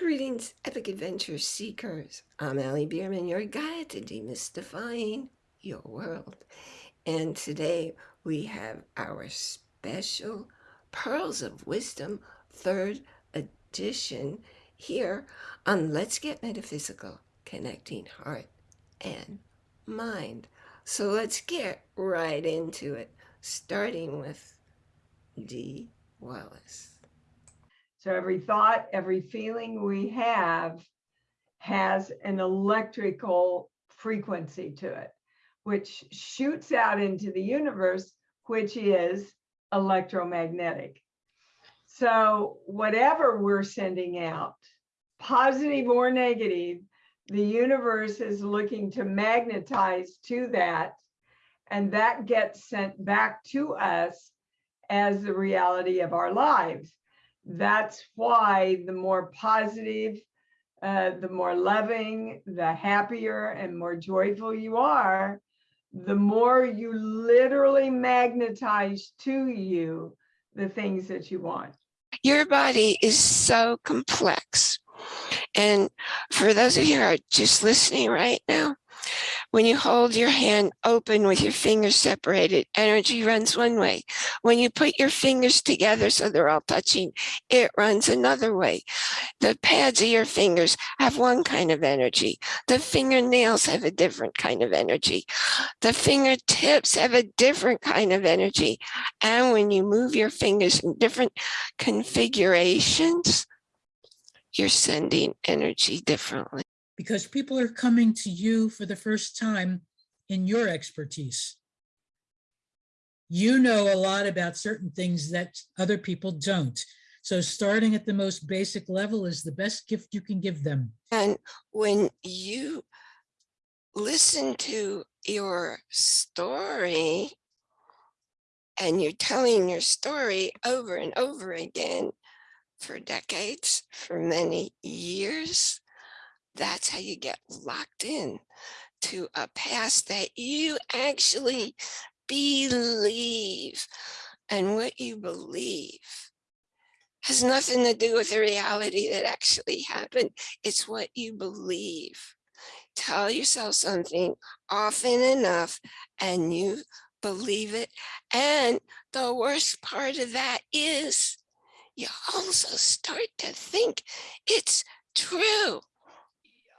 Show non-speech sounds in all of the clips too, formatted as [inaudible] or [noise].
Greetings, epic adventure seekers. I'm Allie Bierman, your guide to demystifying your world. And today we have our special Pearls of Wisdom third edition here on Let's Get Metaphysical, connecting heart and mind. So let's get right into it, starting with Dee Wallace. So every thought, every feeling we have has an electrical frequency to it, which shoots out into the universe, which is electromagnetic. So whatever we're sending out, positive or negative, the universe is looking to magnetize to that, and that gets sent back to us as the reality of our lives that's why the more positive, uh, the more loving, the happier and more joyful you are, the more you literally magnetize to you the things that you want. Your body is so complex. And for those of you who are just listening right now, when you hold your hand open with your fingers separated, energy runs one way. When you put your fingers together so they're all touching, it runs another way. The pads of your fingers have one kind of energy. The fingernails have a different kind of energy. The fingertips have a different kind of energy. And when you move your fingers in different configurations, you're sending energy differently because people are coming to you for the first time in your expertise. You know a lot about certain things that other people don't. So starting at the most basic level is the best gift you can give them. And when you listen to your story and you're telling your story over and over again for decades, for many years, that's how you get locked in to a past that you actually believe. And what you believe has nothing to do with the reality that actually happened. It's what you believe. Tell yourself something often enough and you believe it. And the worst part of that is you also start to think it's true.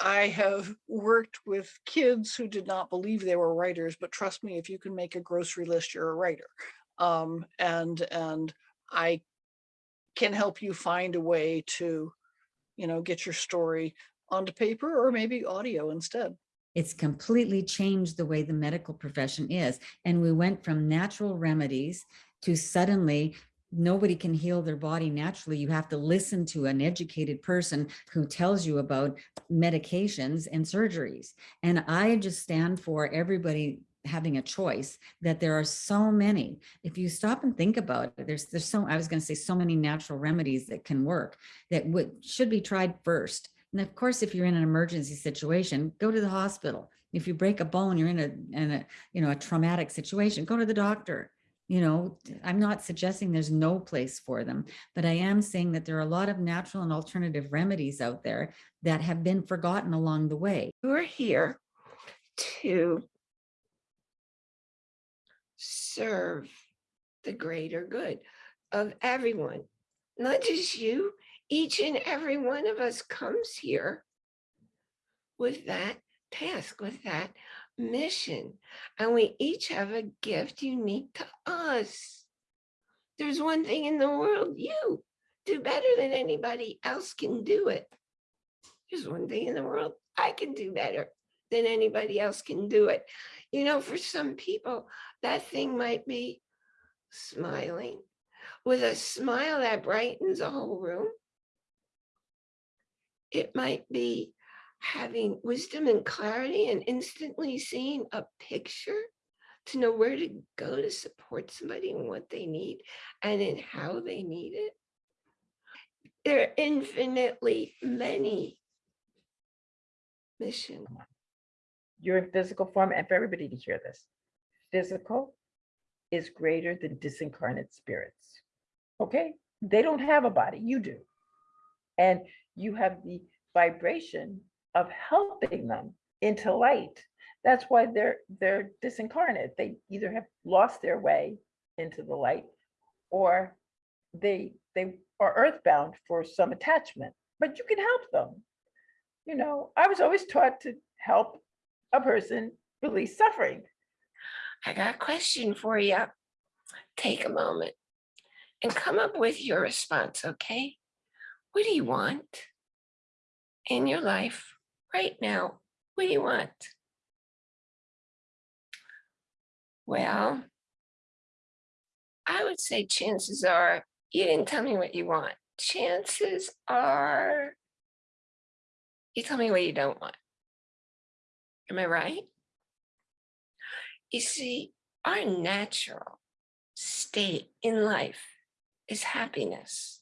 I have worked with kids who did not believe they were writers, but trust me, if you can make a grocery list, you're a writer. Um, and and I can help you find a way to, you know, get your story onto paper or maybe audio instead. It's completely changed the way the medical profession is. And we went from natural remedies to suddenly nobody can heal their body naturally. You have to listen to an educated person who tells you about medications and surgeries. And I just stand for everybody having a choice that there are so many if you stop and think about it there's there's so i was going to say so many natural remedies that can work that would should be tried first and of course if you're in an emergency situation go to the hospital if you break a bone you're in a in a you know a traumatic situation go to the doctor you know, I'm not suggesting there's no place for them, but I am saying that there are a lot of natural and alternative remedies out there that have been forgotten along the way. We're here to serve the greater good of everyone, not just you. Each and every one of us comes here with that task, with that mission and we each have a gift unique to us. There's one thing in the world you do better than anybody else can do it. There's one thing in the world I can do better than anybody else can do it. You know, for some people, that thing might be smiling with a smile that brightens a whole room. It might be having wisdom and clarity and instantly seeing a picture to know where to go to support somebody and what they need and in how they need it. There are infinitely many missions. You're in physical form and for everybody to hear this. Physical is greater than disincarnate spirits. Okay? They don't have a body, you do. And you have the vibration of helping them into light. That's why they're they're disincarnate. They either have lost their way into the light or they they are earthbound for some attachment, but you can help them. You know, I was always taught to help a person release suffering. I got a question for you. Take a moment and come up with your response, okay? What do you want in your life right now? What do you want? Well, I would say chances are you didn't tell me what you want. Chances are you tell me what you don't want. Am I right? You see, our natural state in life is happiness.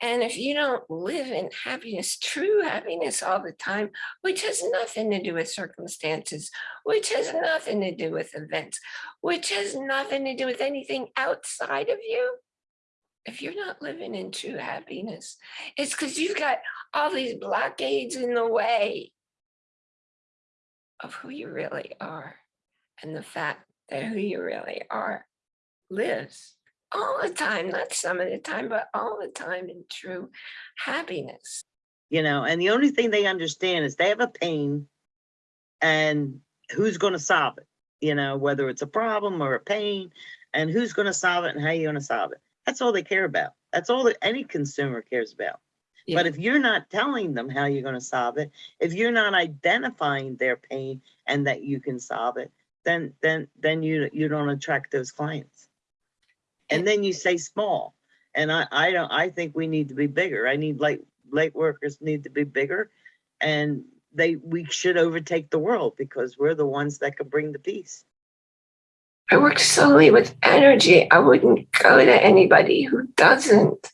And if you don't live in happiness, true happiness all the time, which has nothing to do with circumstances, which has nothing to do with events, which has nothing to do with anything outside of you, if you're not living in true happiness, it's because you've got all these blockades in the way of who you really are and the fact that who you really are lives all the time, not some of the time, but all the time in true happiness. you know, and the only thing they understand is they have a pain and who's going to solve it, you know, whether it's a problem or a pain and who's going to solve it and how you're going to solve it. That's all they care about. That's all that any consumer cares about. But if you're not telling them how you're going to solve it, if you're not identifying their pain and that you can solve it, then then then you you don't attract those clients. And then you say small. And I I don't I think we need to be bigger. I need light light workers need to be bigger and they we should overtake the world because we're the ones that can bring the peace. I work solely with energy. I wouldn't go to anybody who doesn't.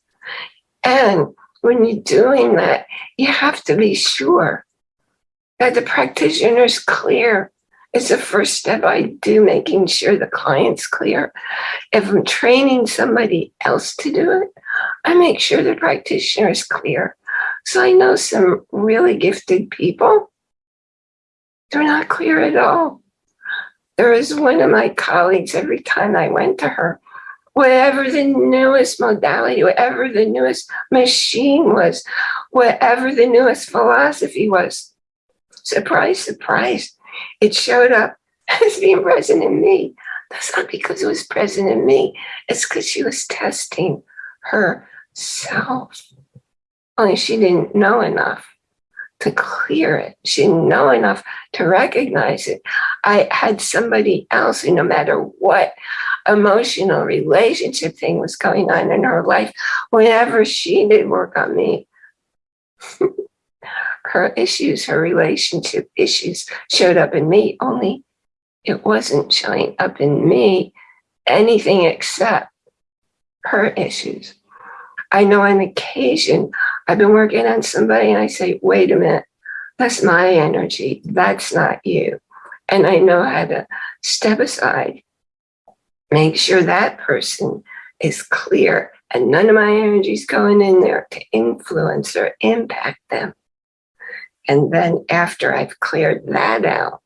And when you're doing that, you have to be sure that the practitioner is clear. It's the first step I do, making sure the client's clear. If I'm training somebody else to do it, I make sure the practitioner is clear. So I know some really gifted people. They're not clear at all. There was one of my colleagues, every time I went to her, whatever the newest modality, whatever the newest machine was, whatever the newest philosophy was, surprise, surprise, it showed up [laughs] as being present in me. That's not because it was present in me, it's because she was testing herself. Only she didn't know enough to clear it. She didn't know enough to recognize it. I had somebody else who, no matter what emotional relationship thing was going on in her life, whenever she did work on me, [laughs] her issues, her relationship issues showed up in me, only it wasn't showing up in me anything except her issues. I know on occasion I've been working on somebody and I say, wait a minute, that's my energy. That's not you. And I know how to step aside, make sure that person is clear and none of my energy is going in there to influence or impact them. And then after I've cleared that out,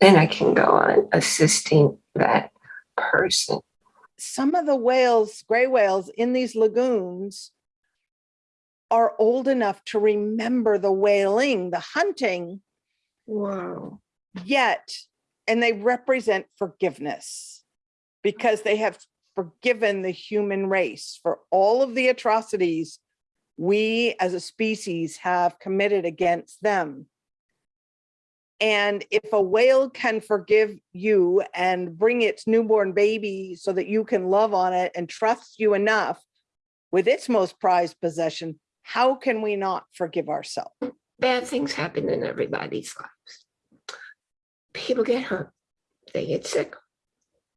then I can go on assisting that person. some of the whales, gray whales in these lagoons are old enough to remember the whaling, the hunting, Wow. yet, and they represent forgiveness because they have forgiven the human race for all of the atrocities we as a species have committed against them. And if a whale can forgive you and bring its newborn baby so that you can love on it and trust you enough with its most prized possession, how can we not forgive ourselves? Bad things happen in everybody's lives. People get hurt, they get sick,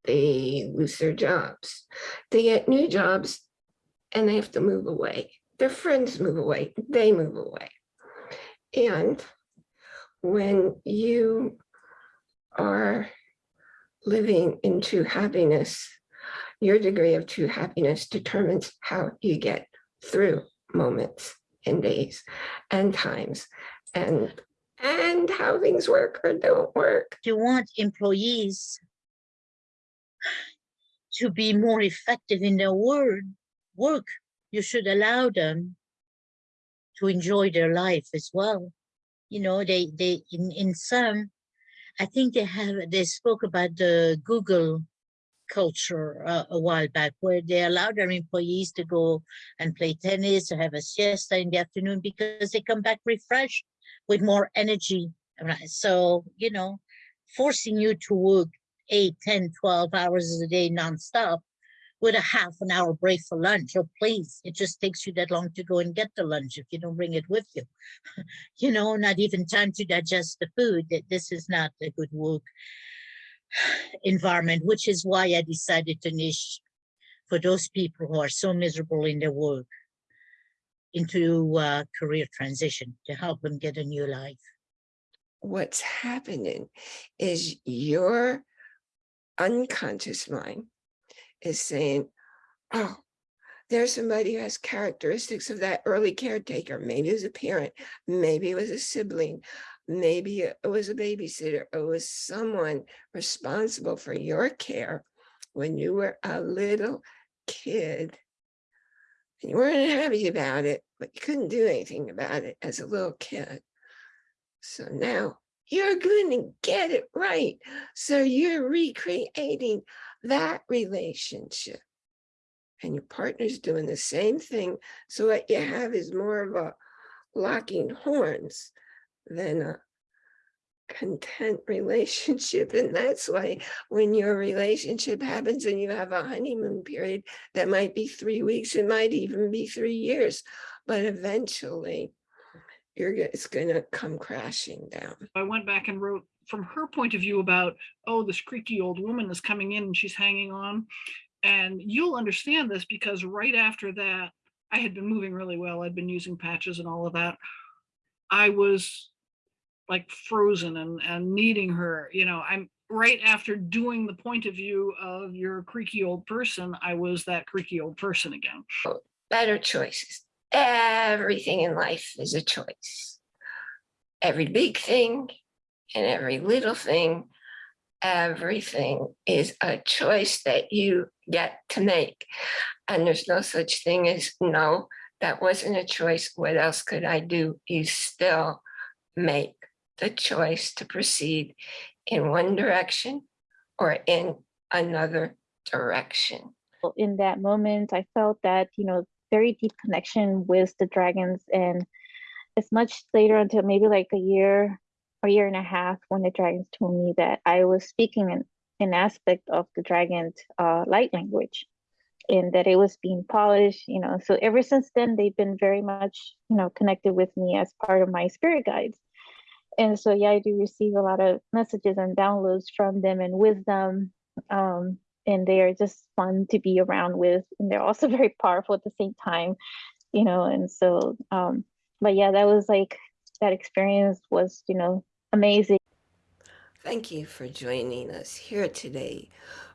they lose their jobs, they get new jobs, and they have to move away. Their friends move away, they move away. And when you are living in true happiness, your degree of true happiness determines how you get through moments and days and times and and how things work or don't work. you want employees to be more effective in their word, work, you should allow them to enjoy their life as well. You know, they, they, in, in some, I think they have, they spoke about the Google culture uh, a while back where they allow their employees to go and play tennis or have a siesta in the afternoon because they come back refreshed with more energy. Right? So, you know, forcing you to work 8, 10, 12 hours a day nonstop with a half an hour break for lunch. Oh, please, it just takes you that long to go and get the lunch if you don't bring it with you. [laughs] you know, not even time to digest the food. That This is not a good work [sighs] environment, which is why I decided to niche for those people who are so miserable in their work into uh, career transition to help them get a new life. What's happening is your unconscious mind is saying, oh, there's somebody who has characteristics of that early caretaker. Maybe it was a parent, maybe it was a sibling, maybe it was a babysitter, it was someone responsible for your care when you were a little kid. And you weren't happy about it, but you couldn't do anything about it as a little kid. So now you're going to get it right. So you're recreating that relationship. And your partner's doing the same thing. So what you have is more of a locking horns than a content relationship. And that's why when your relationship happens and you have a honeymoon period, that might be three weeks, it might even be three years, but eventually you're, it's gonna come crashing down. I went back and wrote from her point of view about, oh, this creaky old woman is coming in and she's hanging on. And you'll understand this because right after that, I had been moving really well. I'd been using patches and all of that. I was like frozen and, and needing her, you know, I'm right after doing the point of view of your creaky old person, I was that creaky old person again. better choices. Everything in life is a choice. Every big thing and every little thing, everything is a choice that you get to make. And there's no such thing as, no, that wasn't a choice. What else could I do? You still make the choice to proceed in one direction or in another direction. in that moment i felt that you know very deep connection with the dragons and it's much later until maybe like a year or year and a half when the dragons told me that i was speaking an, an aspect of the dragon's uh, light language and that it was being polished you know. So ever since then they've been very much you know connected with me as part of my spirit guides. And so yeah i do receive a lot of messages and downloads from them and wisdom um, and they are just fun to be around with and they're also [laughs] very powerful at the same time you know and so um but yeah that was like that experience was you know amazing Thank you for joining us here today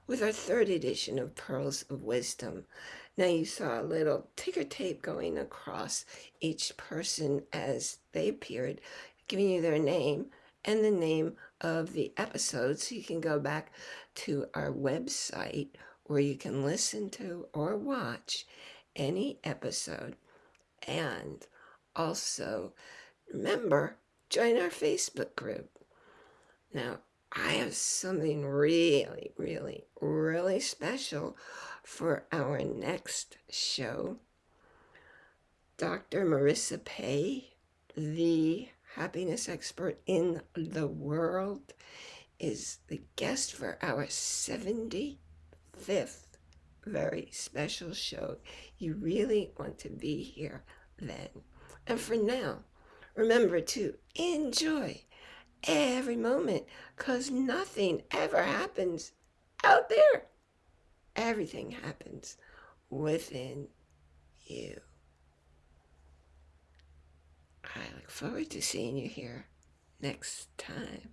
with our third edition of Pearls of Wisdom. Now you saw a little ticker tape going across each person as they appeared, giving you their name and the name of the episodes, so you can go back to our website where you can listen to or watch any episode and also remember join our Facebook group. Now, I have something really, really, really special for our next show. Dr. Marissa Pei, the happiness expert in the world, is the guest for our 75th very special show. You really want to be here then. And for now, remember to enjoy every moment because nothing ever happens out there. Everything happens within you. I look forward to seeing you here next time.